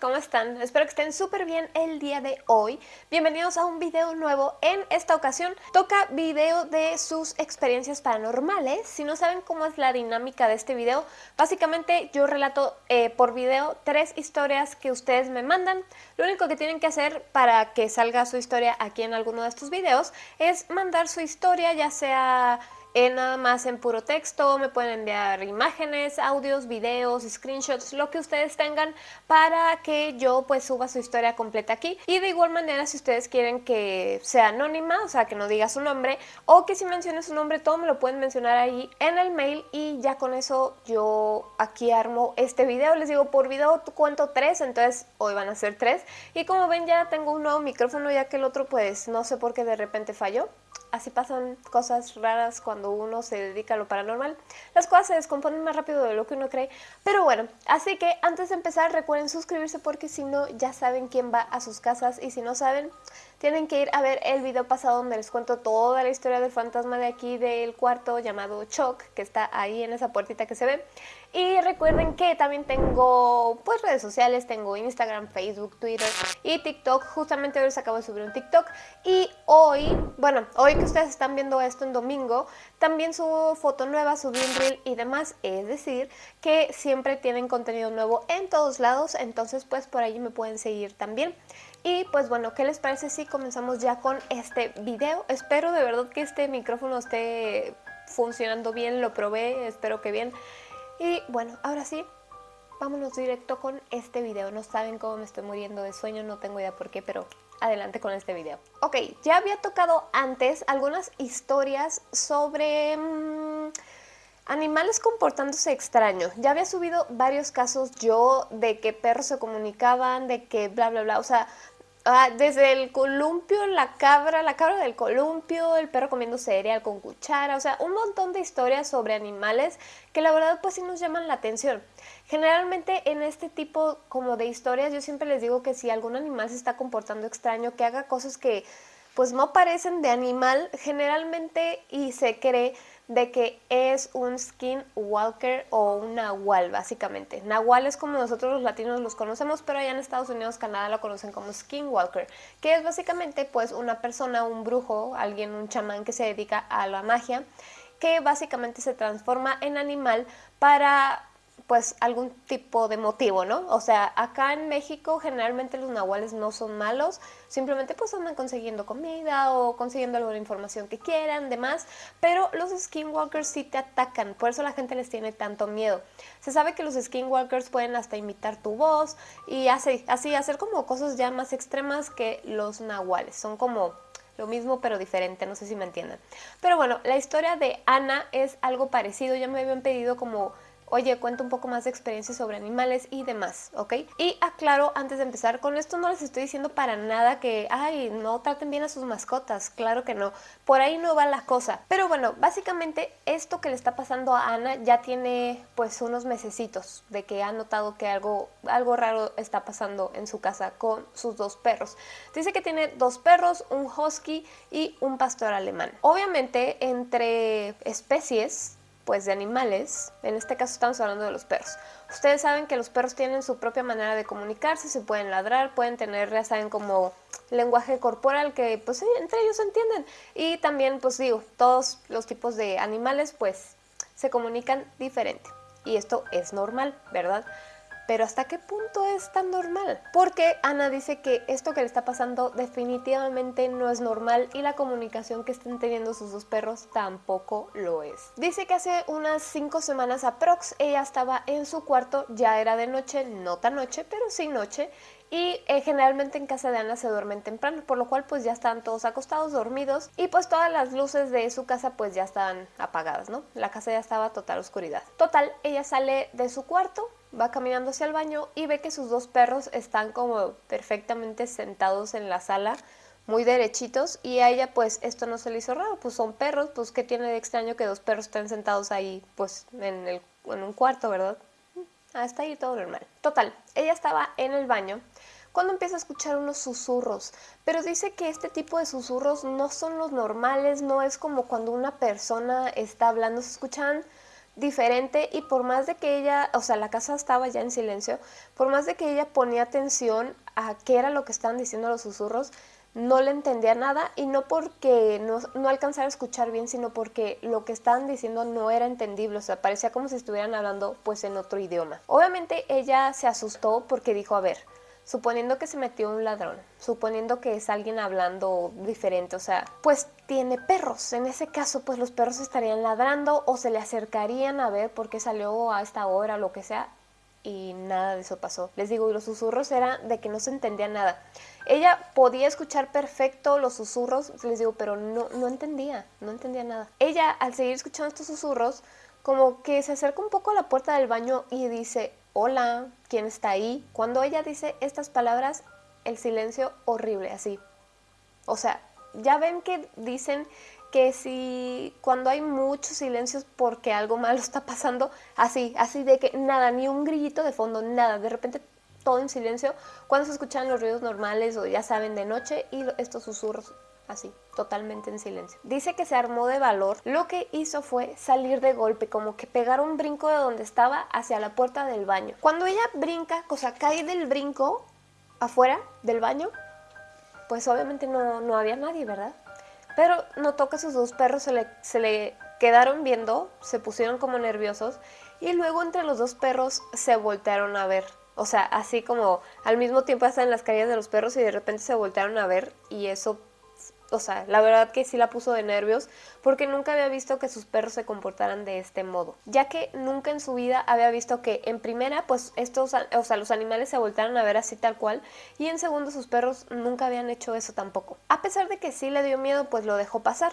¿cómo están? Espero que estén súper bien el día de hoy. Bienvenidos a un video nuevo. En esta ocasión toca video de sus experiencias paranormales. Si no saben cómo es la dinámica de este video, básicamente yo relato eh, por video tres historias que ustedes me mandan. Lo único que tienen que hacer para que salga su historia aquí en alguno de estos videos es mandar su historia, ya sea nada más en puro texto, me pueden enviar imágenes, audios, videos, screenshots, lo que ustedes tengan para que yo pues suba su historia completa aquí. Y de igual manera si ustedes quieren que sea anónima, o sea que no diga su nombre, o que si mencione su nombre todo me lo pueden mencionar ahí en el mail y ya con eso yo aquí armo este video. Les digo por video cuento tres, entonces hoy van a ser tres. Y como ven ya tengo un nuevo micrófono ya que el otro pues no sé por qué de repente falló así pasan cosas raras cuando uno se dedica a lo paranormal. Las cosas se descomponen más rápido de lo que uno cree. Pero bueno, así que antes de empezar recuerden suscribirse porque si no ya saben quién va a sus casas y si no saben tienen que ir a ver el video pasado donde les cuento toda la historia del fantasma de aquí del cuarto llamado Choc, que está ahí en esa puertita que se ve. Y recuerden que también tengo pues redes sociales, tengo Instagram, Facebook, Twitter y TikTok. Justamente hoy les acabo de subir un TikTok. Y hoy, bueno, hoy que ustedes están viendo esto en domingo, también subo foto nueva, subí un reel y demás. Es decir, que siempre tienen contenido nuevo en todos lados, entonces pues por ahí me pueden seguir también. Y pues bueno, ¿qué les parece si comenzamos ya con este video? Espero de verdad que este micrófono esté funcionando bien, lo probé, espero que bien. Y bueno, ahora sí, vámonos directo con este video. No saben cómo me estoy muriendo de sueño, no tengo idea por qué, pero adelante con este video. Ok, ya había tocado antes algunas historias sobre... Mm, animales comportándose extraño. Ya había subido varios casos yo de que perros se comunicaban, de que bla bla bla, o sea, Ah, desde el columpio, la cabra, la cabra del columpio, el perro comiendo cereal con cuchara, o sea, un montón de historias sobre animales que la verdad pues sí nos llaman la atención. Generalmente en este tipo como de historias yo siempre les digo que si algún animal se está comportando extraño, que haga cosas que pues no parecen de animal, generalmente y se cree de que es un skinwalker o un nahual, básicamente. Nahual es como nosotros los latinos los conocemos, pero allá en Estados Unidos, Canadá lo conocen como skinwalker, que es básicamente pues una persona, un brujo, alguien, un chamán que se dedica a la magia, que básicamente se transforma en animal para pues algún tipo de motivo, ¿no? O sea, acá en México generalmente los nahuales no son malos, simplemente pues andan consiguiendo comida o consiguiendo alguna información que quieran, demás, pero los skinwalkers sí te atacan, por eso la gente les tiene tanto miedo. Se sabe que los skinwalkers pueden hasta imitar tu voz y así, así hacer como cosas ya más extremas que los nahuales, son como lo mismo pero diferente, no sé si me entienden. Pero bueno, la historia de Ana es algo parecido, ya me habían pedido como oye, cuento un poco más de experiencias sobre animales y demás, ¿ok? Y aclaro antes de empezar, con esto no les estoy diciendo para nada que, ay, no traten bien a sus mascotas, claro que no, por ahí no va la cosa. Pero bueno, básicamente esto que le está pasando a Ana ya tiene pues unos mesecitos de que ha notado que algo, algo raro está pasando en su casa con sus dos perros. Dice que tiene dos perros, un husky y un pastor alemán. Obviamente entre especies pues de animales, en este caso estamos hablando de los perros. Ustedes saben que los perros tienen su propia manera de comunicarse, se pueden ladrar, pueden tener, ya saben, como lenguaje corporal que pues entre ellos se entienden. Y también, pues digo, todos los tipos de animales pues se comunican diferente. Y esto es normal, ¿verdad? Pero ¿hasta qué punto es tan normal? Porque Ana dice que esto que le está pasando definitivamente no es normal y la comunicación que están teniendo sus dos perros tampoco lo es. Dice que hace unas 5 semanas aprox ella estaba en su cuarto, ya era de noche, no tan noche, pero sí noche, y eh, generalmente en casa de Ana se duermen temprano, por lo cual pues ya están todos acostados, dormidos y pues todas las luces de su casa pues ya estaban apagadas, ¿no? La casa ya estaba total oscuridad. Total, ella sale de su cuarto, va caminando hacia el baño y ve que sus dos perros están como perfectamente sentados en la sala, muy derechitos y a ella pues esto no se le hizo raro, pues son perros, pues qué tiene de extraño que dos perros estén sentados ahí pues en, el, en un cuarto, ¿verdad? Hasta ahí todo normal. Total, ella estaba en el baño cuando empieza a escuchar unos susurros, pero dice que este tipo de susurros no son los normales, no es como cuando una persona está hablando, se escuchan diferente y por más de que ella, o sea, la casa estaba ya en silencio, por más de que ella ponía atención a qué era lo que estaban diciendo los susurros, no le entendía nada y no porque no, no, alcanzara a escuchar bien, sino porque lo que estaban diciendo no era entendible, o sea, parecía como si estuvieran hablando pues en otro idioma. Obviamente ella se asustó porque dijo, a ver, suponiendo que se metió un ladrón, suponiendo que es alguien hablando diferente, o sea, pues tiene perros. En ese caso, pues los perros estarían ladrando o se le acercarían a ver por qué salió a esta hora o lo que sea. Y nada de eso pasó. Les digo, y los susurros eran de que no se entendía nada. Ella podía escuchar perfecto los susurros, les digo, pero no, no entendía, no entendía nada. Ella, al seguir escuchando estos susurros, como que se acerca un poco a la puerta del baño y dice, hola, ¿quién está ahí? Cuando ella dice estas palabras, el silencio horrible, así. O sea, ya ven que dicen que si cuando hay muchos silencios porque algo malo está pasando, así, así de que nada, ni un grillito de fondo, nada, de repente todo en silencio, cuando se escuchan los ruidos normales o ya saben de noche y estos susurros así, totalmente en silencio. Dice que se armó de valor, lo que hizo fue salir de golpe, como que pegar un brinco de donde estaba hacia la puerta del baño. Cuando ella brinca, o sea, cae del brinco afuera del baño, pues obviamente no, no había nadie, ¿verdad? Pero notó que sus dos perros se le, se le quedaron viendo, se pusieron como nerviosos y luego entre los dos perros se voltearon a ver. O sea, así como al mismo tiempo están en las calles de los perros y de repente se voltearon a ver y eso o sea, la verdad que sí la puso de nervios porque nunca había visto que sus perros se comportaran de este modo, ya que nunca en su vida había visto que en primera, pues estos, o sea, los animales se voltaran a ver así tal cual y en segundo sus perros nunca habían hecho eso tampoco. A pesar de que sí le dio miedo, pues lo dejó pasar.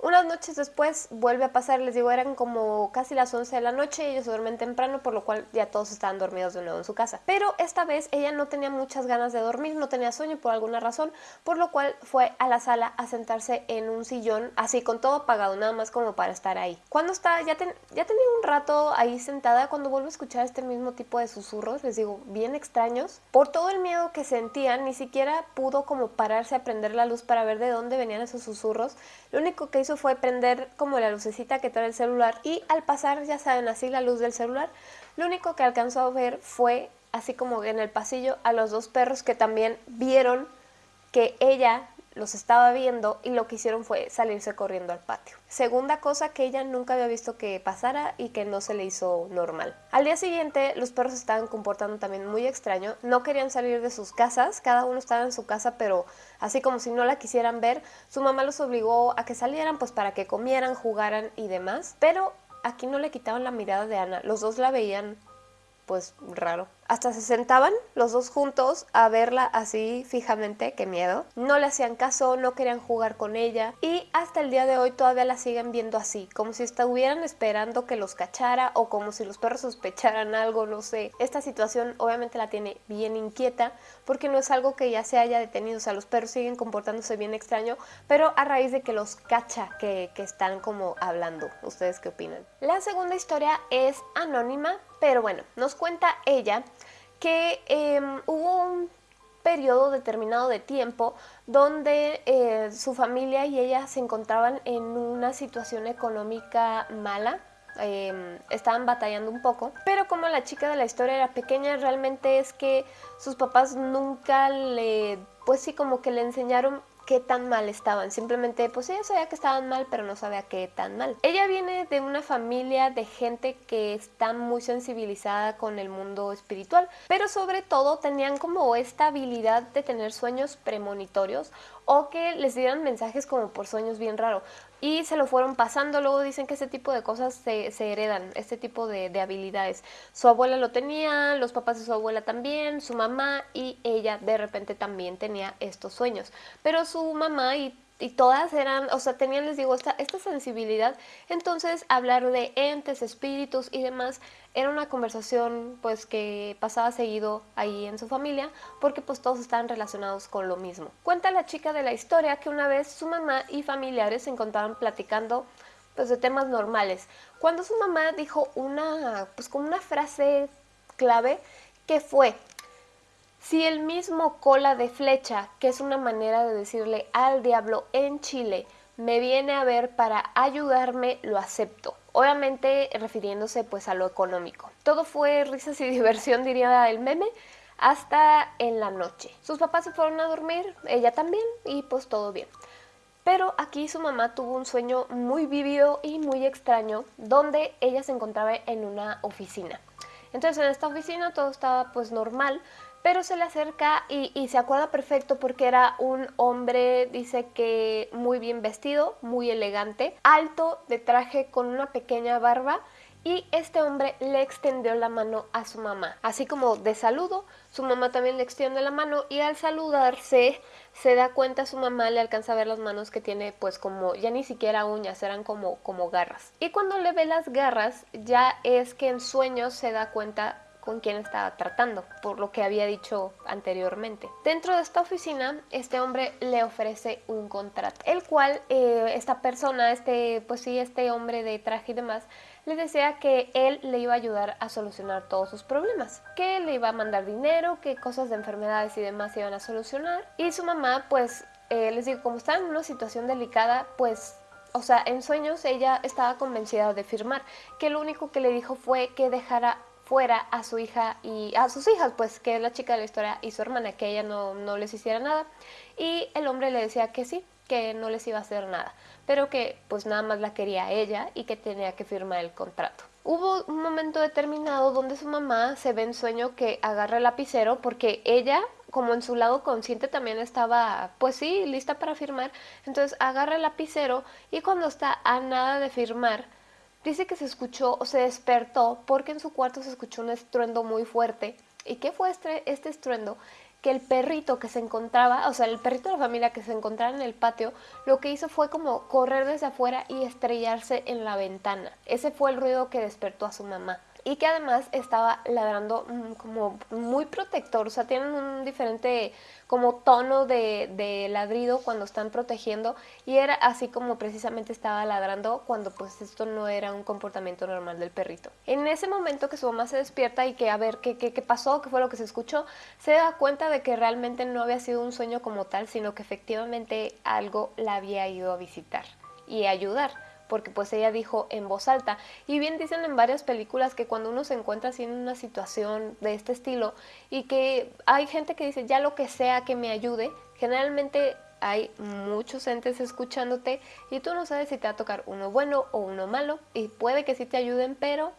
Unas noches después vuelve a pasar, les digo, eran como casi las 11 de la noche, ellos duermen temprano, por lo cual ya todos estaban dormidos de nuevo en su casa. Pero esta vez ella no tenía muchas ganas de dormir, no tenía sueño por alguna razón, por lo cual fue a la sala a sentarse en un sillón, así con todo apagado, nada más como para estar ahí. Cuando está, ya, ya tenía un rato ahí sentada, cuando vuelve a escuchar este mismo tipo de susurros, les digo, bien extraños, por todo el miedo que sentía, ni siquiera pudo como pararse a prender la luz para ver de dónde venían esos susurros, lo único que fue prender como la lucecita que trae el celular y al pasar, ya saben, así la luz del celular, lo único que alcanzó a ver fue, así como en el pasillo, a los dos perros que también vieron que ella los estaba viendo y lo que hicieron fue salirse corriendo al patio. Segunda cosa que ella nunca había visto que pasara y que no se le hizo normal. Al día siguiente los perros estaban comportando también muy extraño, no querían salir de sus casas, cada uno estaba en su casa pero así como si no la quisieran ver, su mamá los obligó a que salieran pues para que comieran, jugaran y demás, pero aquí no le quitaban la mirada de Ana, los dos la veían pues raro. Hasta se sentaban los dos juntos a verla así fijamente, qué miedo. No le hacían caso, no querían jugar con ella y hasta el día de hoy todavía la siguen viendo así, como si estuvieran esperando que los cachara o como si los perros sospecharan algo, no sé. Esta situación obviamente la tiene bien inquieta porque no es algo que ya se haya detenido, o sea, los perros siguen comportándose bien extraño, pero a raíz de que los cacha que, están como hablando. ¿Ustedes qué opinan? La segunda historia es anónima, pero bueno, nos cuenta ella que em, hubo un periodo determinado de tiempo donde eh, su familia y ella se encontraban en una situación económica mala, em, estaban batallando un poco, pero como la chica de la historia era pequeña, realmente es que sus papás nunca le, pues sí, como que le enseñaron qué tan mal estaban. Simplemente, pues ella sabía que estaban mal, pero no sabía qué tan mal. Ella viene de una familia de gente que está muy sensibilizada con el mundo espiritual, pero sobre todo tenían como esta habilidad de tener sueños premonitorios o que les dieran mensajes como por sueños bien raros y se lo fueron pasando. Luego dicen que ese tipo de cosas se, heredan, este tipo de, de, habilidades. Su abuela lo tenía, los papás de su abuela también, su mamá y ella de repente también tenía estos sueños. Pero su mamá y y todas eran, o sea, tenían, les digo, esta, esta sensibilidad. Entonces, hablar de entes, espíritus y demás era una conversación pues que pasaba seguido ahí en su familia porque pues todos estaban relacionados con lo mismo. Cuenta la chica de la historia que una vez su mamá y familiares se encontraban platicando pues de temas normales. Cuando su mamá dijo una, pues como una frase clave que fue, si el mismo cola de flecha, que es una manera de decirle al diablo en Chile, me viene a ver para ayudarme, lo acepto. obviamente refiriéndose pues a lo económico. Todo fue risas y diversión diría el meme hasta en la noche. Sus papás se fueron a dormir, ella también y pues todo bien. Pero aquí su mamá tuvo un sueño muy vívido y muy extraño donde ella se encontraba en una oficina. Entonces en esta oficina todo estaba pues normal, pero se le acerca y, se acuerda perfecto porque era un hombre, dice que muy bien vestido, muy elegante, alto, de traje con una pequeña barba y este hombre le extendió la mano a su mamá. Así como de saludo, su mamá también le extiende la mano y al saludarse se da cuenta su mamá, le alcanza a ver las manos que tiene pues como ya ni siquiera uñas, eran como, como garras. Y cuando le ve las garras ya es que en sueños se da cuenta con quién estaba tratando, por lo que había dicho anteriormente. Dentro de esta oficina, este hombre le ofrece un contrato, el cual eh, esta persona, este, pues sí, este hombre de traje y demás, le decía que él le iba a ayudar a solucionar todos sus problemas, que le iba a mandar dinero, que cosas de enfermedades y demás iban a solucionar. Y su mamá, pues, eh, les digo, como estaba en una situación delicada, pues o sea, en sueños ella estaba convencida de firmar, que lo único que le dijo fue que dejara fuera a su hija y a sus hijas, pues que es la chica de la historia y su hermana, que ella no, no les hiciera nada. Y el hombre le decía que sí, que no les iba a hacer nada, pero que pues nada más la quería ella y que tenía que firmar el contrato. Hubo un momento determinado donde su mamá se ve en sueño que agarra el lapicero porque ella, como en su lado consciente también estaba, pues sí, lista para firmar, entonces agarra el lapicero y cuando está a nada de firmar, Dice que se escuchó o se despertó porque en su cuarto se escuchó un estruendo muy fuerte. ¿Y qué fue este, este estruendo? Que el perrito que se encontraba, o sea, el perrito de la familia que se encontraba en el patio, lo que hizo fue como correr desde afuera y estrellarse en la ventana. Ese fue el ruido que despertó a su mamá y que además estaba ladrando mm, como muy protector, o sea, tienen un diferente como tono de, ladrido cuando están protegiendo y era así como precisamente estaba ladrando cuando pues esto no era un comportamiento normal del perrito. En ese momento que su mamá se despierta y que a ver qué, qué, qué pasó, qué fue lo que se escuchó, se da cuenta de que realmente no había sido un sueño como tal, sino que efectivamente algo la había ido a visitar y ayudar porque pues ella dijo en voz alta. Y bien dicen en varias películas que cuando uno se encuentra así en una situación de este estilo y que hay gente que dice ya lo que sea que me ayude, generalmente hay muchos entes escuchándote y tú no sabes si te va a tocar uno bueno o uno malo y puede que sí te ayuden, pero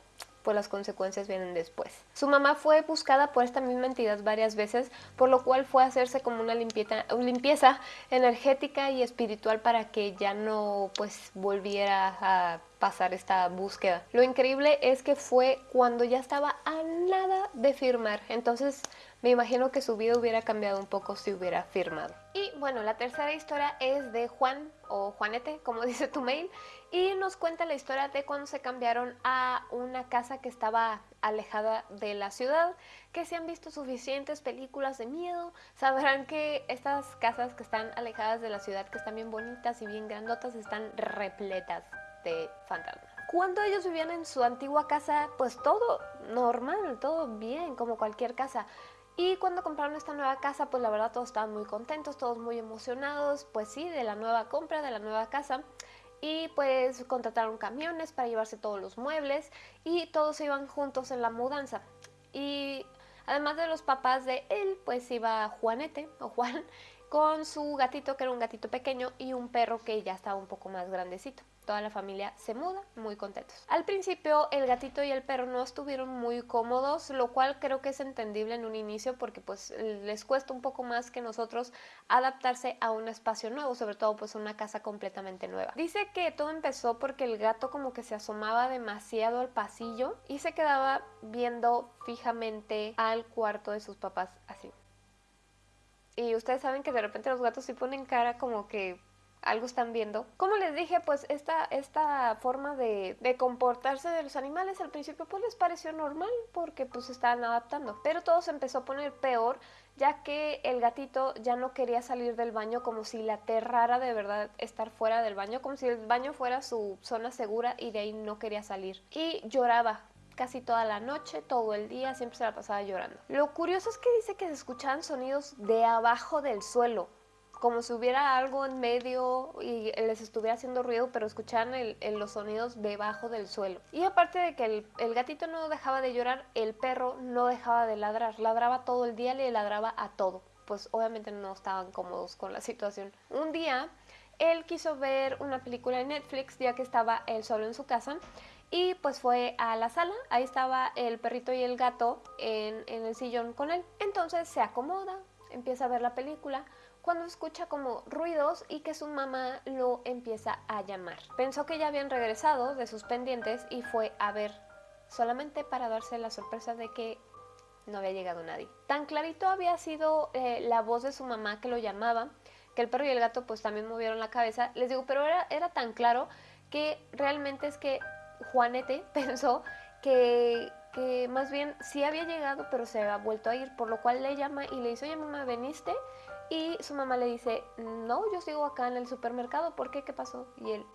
pues las consecuencias vienen después. Su mamá fue buscada por esta misma entidad varias veces, por lo cual fue a hacerse como una limpieza, limpieza energética y espiritual para que ya no pues volviera a pasar esta búsqueda. Lo increíble es que fue cuando ya estaba a nada de firmar, entonces me imagino que su vida hubiera cambiado un poco si hubiera firmado. Y bueno, la tercera historia es de Juan o Juanete, como dice tu mail, y nos cuenta la historia de cuando se cambiaron a una casa que estaba alejada de la ciudad, que si han visto suficientes películas de miedo, sabrán que estas casas que están alejadas de la ciudad, que están bien bonitas y bien grandotas, están repletas de fantasmas. Cuando ellos vivían en su antigua casa, pues todo normal, todo bien, como cualquier casa. Y cuando compraron esta nueva casa, pues la verdad todos estaban muy contentos, todos muy emocionados, pues sí, de la nueva compra, de la nueva casa. Y pues contrataron camiones para llevarse todos los muebles y todos iban juntos en la mudanza. Y además de los papás de él, pues iba Juanete o Juan con su gatito que era un gatito pequeño y un perro que ya estaba un poco más grandecito toda la familia se muda muy contentos. Al principio el gatito y el perro no estuvieron muy cómodos, lo cual creo que es entendible en un inicio porque pues les cuesta un poco más que nosotros adaptarse a un espacio nuevo, sobre todo pues una casa completamente nueva. Dice que todo empezó porque el gato como que se asomaba demasiado al pasillo y se quedaba viendo fijamente al cuarto de sus papás así. Y ustedes saben que de repente los gatos sí ponen cara como que algo están viendo. Como les dije, pues esta, esta forma de, de, comportarse de los animales al principio pues les pareció normal porque pues se estaban adaptando. Pero todo se empezó a poner peor ya que el gatito ya no quería salir del baño como si le aterrara de verdad estar fuera del baño, como si el baño fuera su zona segura y de ahí no quería salir. Y lloraba casi toda la noche, todo el día, siempre se la pasaba llorando. Lo curioso es que dice que se escuchaban sonidos de abajo del suelo, como si hubiera algo en medio y les estuviera haciendo ruido, pero escuchaban los sonidos debajo del suelo. Y aparte de que el, el, gatito no dejaba de llorar, el perro no dejaba de ladrar, ladraba todo el día, le ladraba a todo. Pues obviamente no estaban cómodos con la situación. Un día él quiso ver una película en Netflix ya que estaba él solo en su casa y pues fue a la sala, ahí estaba el perrito y el gato en, en el sillón con él. Entonces se acomoda, empieza a ver la película, cuando escucha como ruidos y que su mamá lo empieza a llamar. Pensó que ya habían regresado de sus pendientes y fue a ver, solamente para darse la sorpresa de que no había llegado nadie. Tan clarito había sido eh, la voz de su mamá que lo llamaba, que el perro y el gato pues también movieron la cabeza. Les digo, pero era, era tan claro que realmente es que Juanete pensó que, que más bien sí había llegado, pero se había vuelto a ir, por lo cual le llama y le dice, oye mamá, ¿veniste? Y su mamá le dice, no, yo sigo acá en el supermercado, ¿por qué? ¿Qué pasó? Y él,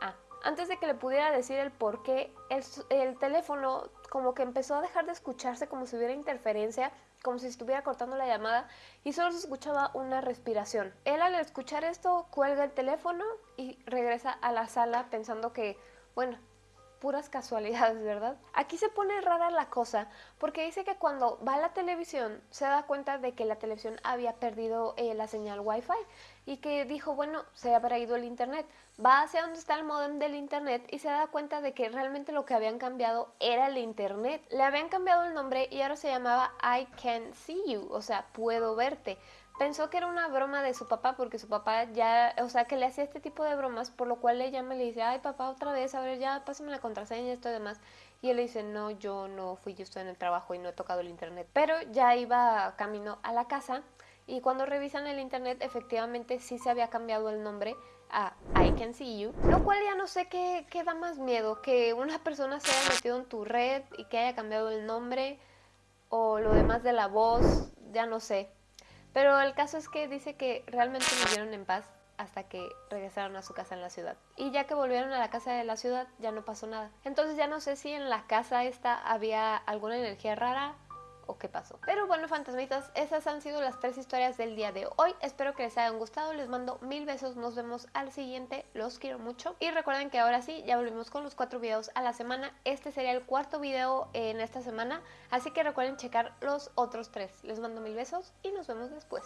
ah. Antes de que le pudiera decir el por qué, el, el teléfono como que empezó a dejar de escucharse como si hubiera interferencia, como si estuviera cortando la llamada y solo se escuchaba una respiración. Él al escuchar esto cuelga el teléfono y regresa a la sala pensando que, bueno, puras casualidades, ¿verdad? Aquí se pone rara la cosa porque dice que cuando va a la televisión se da cuenta de que la televisión había perdido eh, la señal wifi y que dijo, bueno, se habrá ido el internet. Va hacia donde está el modem del internet y se da cuenta de que realmente lo que habían cambiado era el internet. Le habían cambiado el nombre y ahora se llamaba I Can See You, o sea, puedo verte pensó que era una broma de su papá porque su papá ya, o sea, que le hacía este tipo de bromas, por lo cual le llama y le dice, ay papá, otra vez, a ver, ya pásame la contraseña y esto y demás. Y él le dice, no, yo no fui, yo estoy en el trabajo y no he tocado el internet. Pero ya iba camino a la casa y cuando revisan el internet, efectivamente sí se había cambiado el nombre a I Can See You, lo cual ya no sé qué, qué da más miedo, que una persona se haya metido en tu red y que haya cambiado el nombre o lo demás de la voz, ya no sé. Pero el caso es que dice que realmente vivieron en paz hasta que regresaron a su casa en la ciudad. Y ya que volvieron a la casa de la ciudad, ya no pasó nada. Entonces ya no sé si en la casa esta había alguna energía rara o qué pasó. Pero bueno, fantasmitas, esas han sido las tres historias del día de hoy. Espero que les hayan gustado, les mando mil besos, nos vemos al siguiente, los quiero mucho. Y recuerden que ahora sí, ya volvimos con los cuatro videos a la semana. Este sería el cuarto video en esta semana, así que recuerden checar los otros tres. Les mando mil besos y nos vemos después.